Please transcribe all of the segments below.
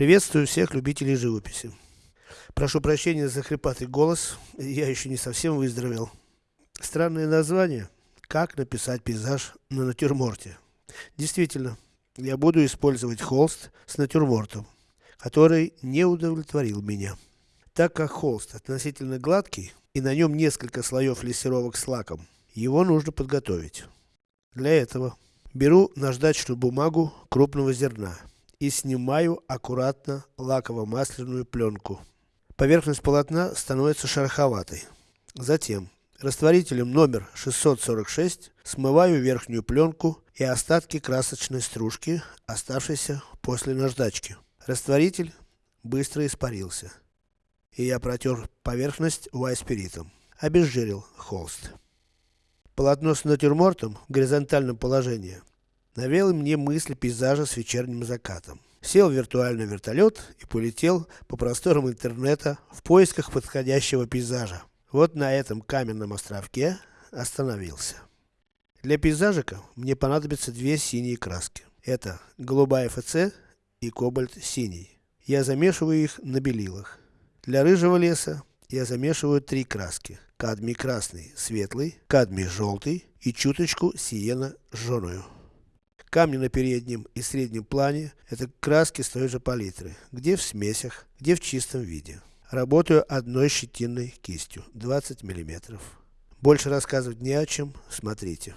Приветствую всех любителей живописи. Прошу прощения за хрипатый голос, я еще не совсем выздоровел. Странное название. Как написать пейзаж на натюрморте. Действительно, я буду использовать холст с натюрмортом, который не удовлетворил меня. Так как холст относительно гладкий, и на нем несколько слоев лессировок с лаком, его нужно подготовить. Для этого беру наждачную бумагу крупного зерна и снимаю аккуратно лаково-масляную пленку. Поверхность полотна становится шероховатой. Затем, растворителем номер 646 смываю верхнюю пленку и остатки красочной стружки, оставшейся после наждачки. Растворитель быстро испарился. И я протер поверхность вайспиритом. Обезжирил холст. Полотно с натюрмортом в горизонтальном положении навело мне мысль пейзажа с вечерним закатом. Сел в виртуальный вертолет и полетел по просторам интернета в поисках подходящего пейзажа. Вот на этом каменном островке остановился. Для пейзажика мне понадобятся две синие краски. Это голубая ФЦ и кобальт синий. Я замешиваю их на белилах. Для рыжего леса я замешиваю три краски. Кадмий красный, светлый, кадмий желтый и чуточку сиена жженую. Камни на переднем и среднем плане – это краски с той же палитры, где в смесях, где в чистом виде. Работаю одной щетинной кистью, 20 мм. Больше рассказывать не о чем, смотрите.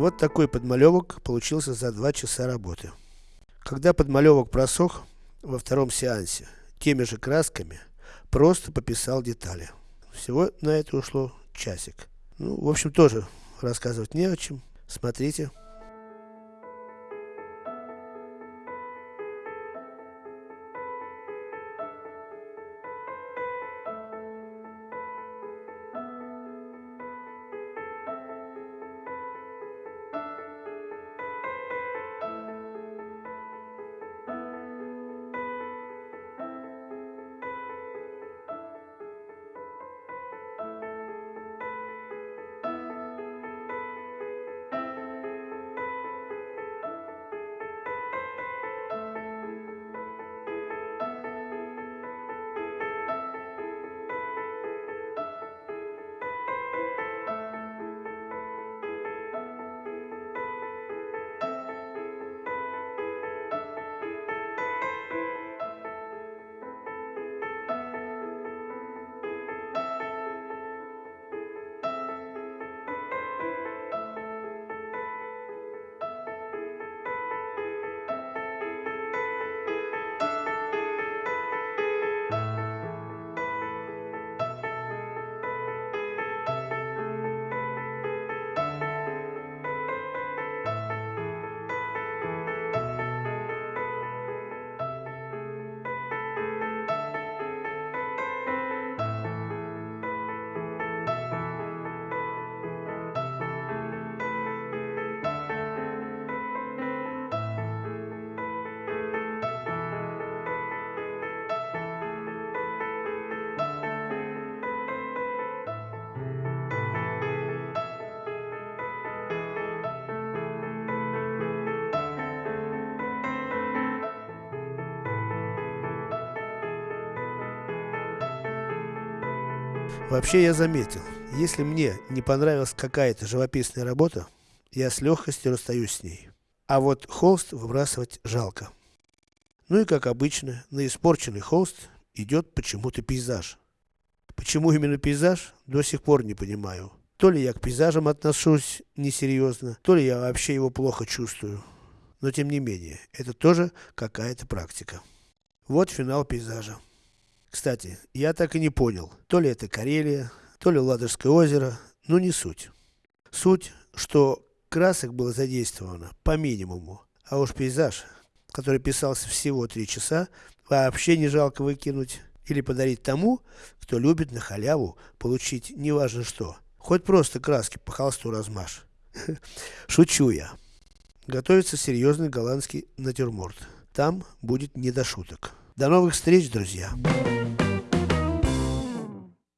Вот такой подмалевок получился за два часа работы. Когда подмалевок просох, во втором сеансе, теми же красками, просто пописал детали. Всего на это ушло часик. Ну, в общем, тоже рассказывать не о чем. Смотрите. Вообще я заметил, если мне не понравилась какая-то живописная работа, я с легкостью расстаюсь с ней. А вот холст выбрасывать жалко. Ну и как обычно, на испорченный холст идет почему-то пейзаж. Почему именно пейзаж, до сих пор не понимаю. То ли я к пейзажам отношусь несерьезно, то ли я вообще его плохо чувствую. Но тем не менее, это тоже какая-то практика. Вот финал пейзажа. Кстати, я так и не понял, то ли это Карелия, то ли Ладожское озеро, но не суть. Суть, что красок было задействовано по минимуму, а уж пейзаж, который писался всего три часа, вообще не жалко выкинуть или подарить тому, кто любит на халяву получить неважно что. Хоть просто краски по холсту размажь. Шучу я. Готовится серьезный голландский натюрморт. Там будет не до шуток. До новых встреч, друзья!